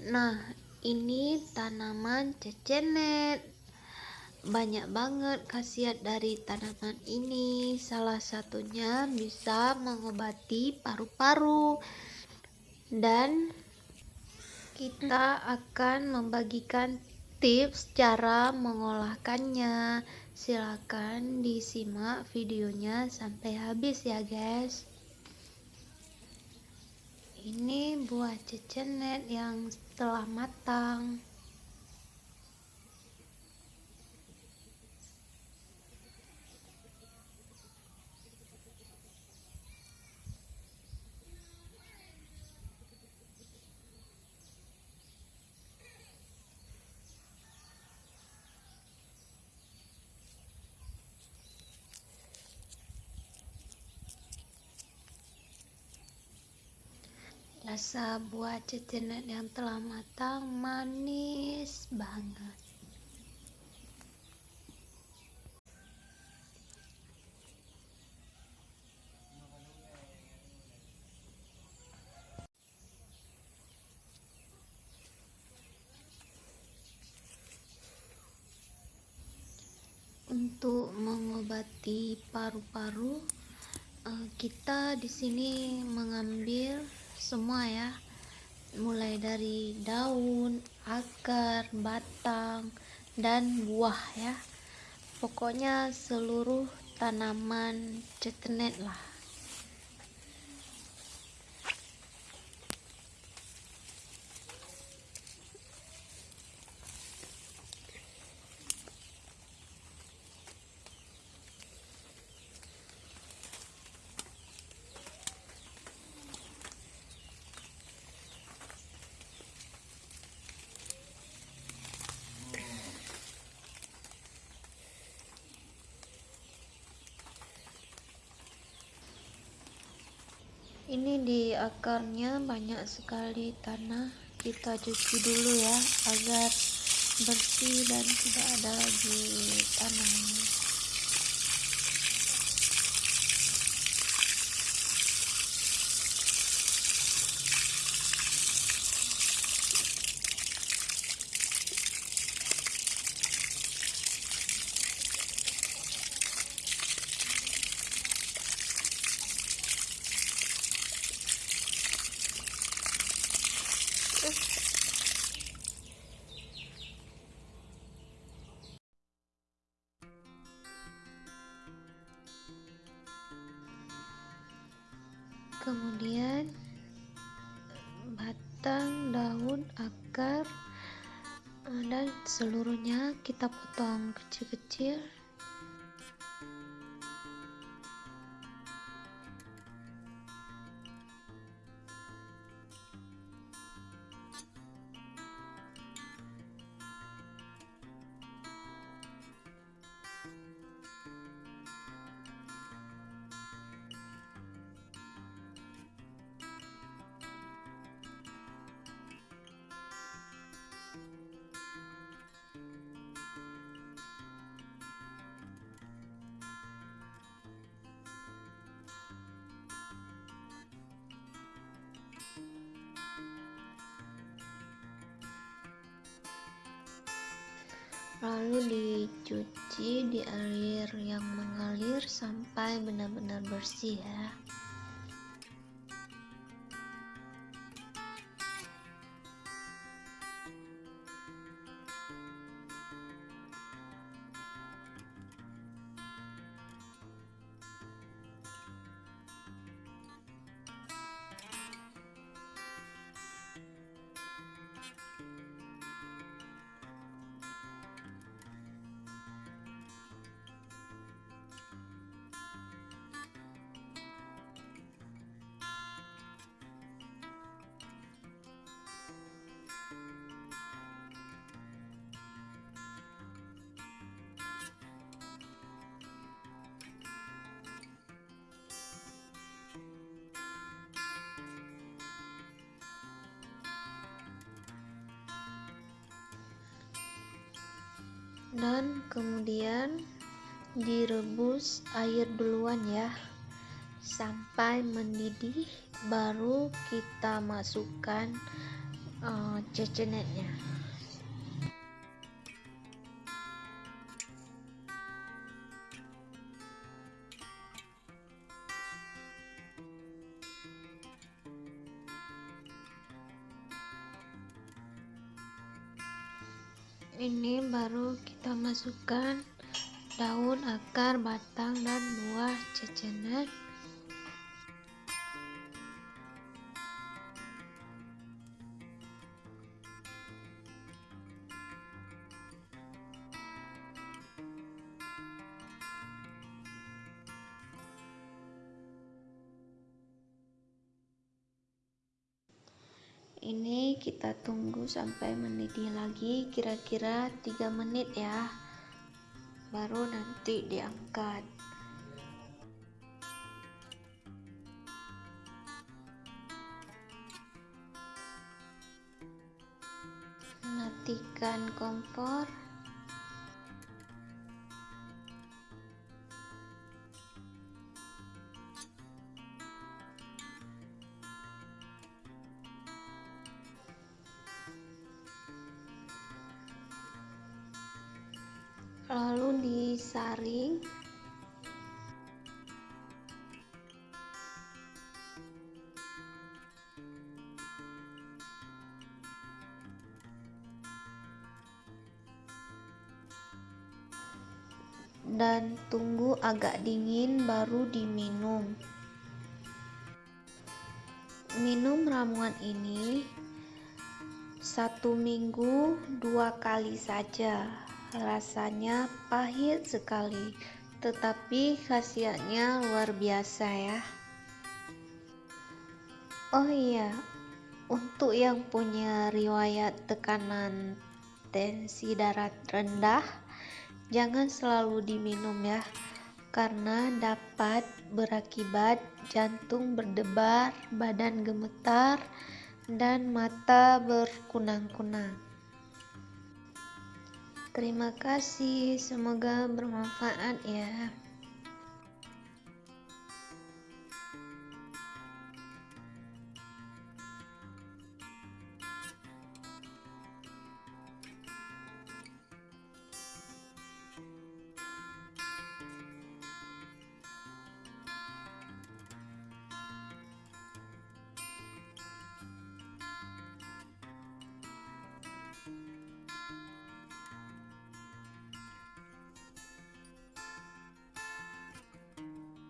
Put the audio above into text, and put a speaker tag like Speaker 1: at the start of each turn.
Speaker 1: Nah, ini tanaman cecenet. Banyak banget khasiat dari tanaman ini. Salah satunya bisa mengobati paru-paru. Dan kita akan membagikan tips cara mengolahkannya. Silakan disimak videonya sampai habis ya, guys. Ini buah cecenet yang telah matang. Rasa buah cecenet yang telah matang manis banget. Untuk mengobati paru-paru, eh, kita di sini mengambil semua ya. Mulai dari daun akar batang dan buah ya. Pokoknya seluruh tanaman cecenet lah ini di akarnya banyak sekali tanah. Kita cuci dulu ya agar bersih dan tidak ada lagi tanahnya kemudian batang daun akar dan seluruhnya kita potong kecil-kecil lalu dicuci di air yang mengalir sampai benar-benar bersih ya dan kemudian direbus air duluan ya. Sampai mendidih baru kita masukkan uh, cecenetnya ini baru kita masukkan daun, akar, batang, dan buah cecenet ini kita tunggu sampai mendidih lagi kira-kira 3 menit ya baru nanti diangkat. Matikan kompor lalu disaring. Dan tunggu agak dingin baru diminum. Minum ramuan ini satu minggu dua kali saja Rasanya pahit sekali, tetapi khasiatnya luar biasa ya. Oh iya, untuk yang punya riwayat tekanan tensi darah rendah, jangan selalu diminum ya, karena dapat berakibat jantung berdebar, badan gemetar, dan mata berkunang-kunang. Terima kasih, semoga bermanfaat ya.